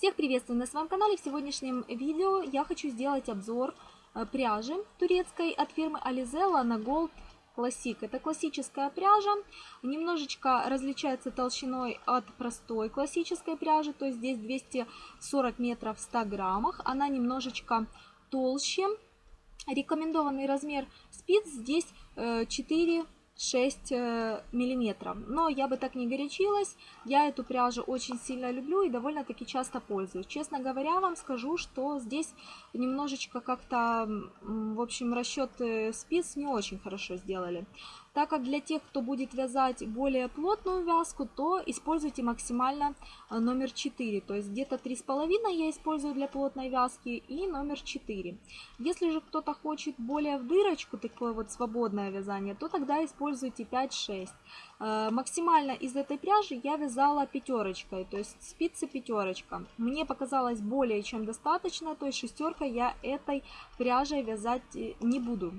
Всех приветствую на своем канале. В сегодняшнем видео я хочу сделать обзор э, пряжи турецкой от фирмы Alizella на Gold Classic. Это классическая пряжа, немножечко различается толщиной от простой классической пряжи, то есть здесь 240 метров в 100 граммах. Она немножечко толще. Рекомендованный размер спиц здесь 4 э, 6 э, миллиметров. Но я бы так не горячилась. Я эту пряжу очень сильно люблю и довольно-таки часто пользуюсь. Честно говоря, вам скажу, что здесь немножечко как-то, в общем, расчет спиц не очень хорошо сделали. Так как для тех, кто будет вязать более плотную вязку, то используйте максимально э, номер 4. То есть где-то 3,5 я использую для плотной вязки и номер 4. Если же кто-то хочет более в дырочку, такое вот свободное вязание, то тогда используйте 5-6. Э, максимально из этой пряжи я вязала пятерочкой, то есть спицы пятерочка. Мне показалось более чем достаточно, то есть шестерка я этой пряжей вязать э, не буду.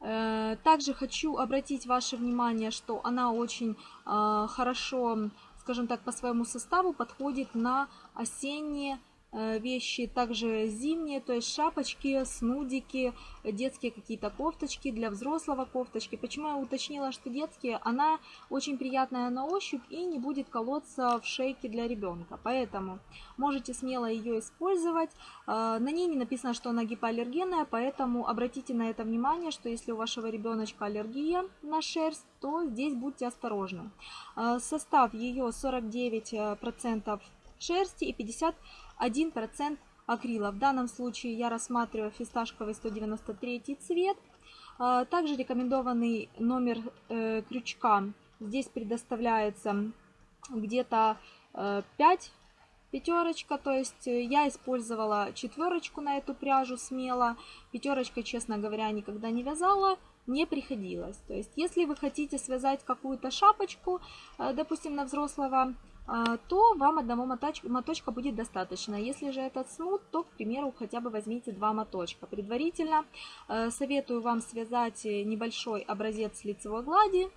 Э, также хочу обратить ваше внимание, что она очень э, хорошо, скажем так, по своему составу подходит на осенние вещи, также зимние, то есть шапочки, снудики, детские какие-то кофточки, для взрослого кофточки. Почему я уточнила, что детские? Она очень приятная на ощупь и не будет колоться в шейке для ребенка. Поэтому можете смело ее использовать. Э, на ней не написано, что она гипоаллергенная, поэтому обратите на это внимание, что если у вашего ребеночка аллергия на шерсть, то здесь будьте осторожны. Э, состав ее 49% шерсти и 50 1% акрила. В данном случае я рассматриваю фисташковый 193 цвет. А, также рекомендованный номер э, крючка. Здесь предоставляется где-то 5 э, пятерочка, то есть э, я использовала четверочку на эту пряжу смело. Пятерочкой, честно говоря, никогда не вязала, не приходилось. То есть если вы хотите связать какую-то шапочку, допустим, на взрослого то вам одного моточка будет достаточно. Если же этот смут, то, к примеру, хотя бы возьмите два моточка. Предварительно э, советую вам связать небольшой образец лицевой глади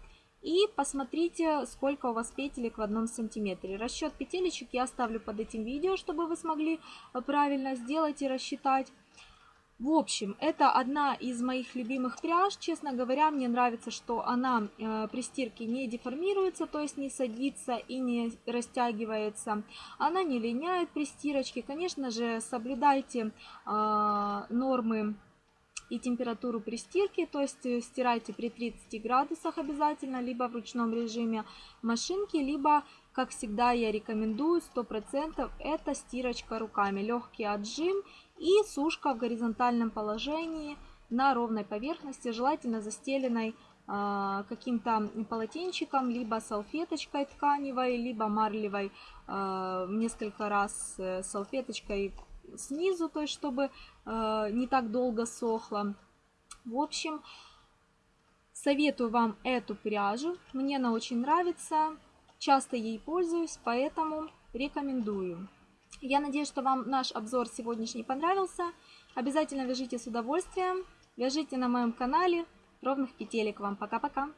и посмотрите, сколько у вас петелек в одном сантиметре. Расчет петелечек я оставлю под этим видео, чтобы вы смогли э, правильно сделать и рассчитать. В общем, это одна из моих любимых пряж. Честно говоря, мне нравится, что она э, при стирке не деформируется, то есть не садится и не растягивается. Она не линяет при стирочке. Конечно же, соблюдайте э, нормы и температуру при стирке, то есть э, стирайте при 30 градусах обязательно, либо в ручном режиме машинки, либо, как всегда, я рекомендую 100% это стирочка руками. Легкий отжим и сушка в горизонтальном положении на ровной поверхности, желательно застеленной э, каким-то полотенчиком, либо салфеточкой тканевой, либо марлевой э, несколько раз э, салфеточкой снизу, то есть чтобы э, не так долго сохло. В общем, советую вам эту пряжу, мне она очень нравится, часто ей пользуюсь, поэтому рекомендую. Я надеюсь, что вам наш обзор сегодняшний понравился. Обязательно вяжите с удовольствием. Вяжите на моем канале. Ровных петелек вам. Пока-пока.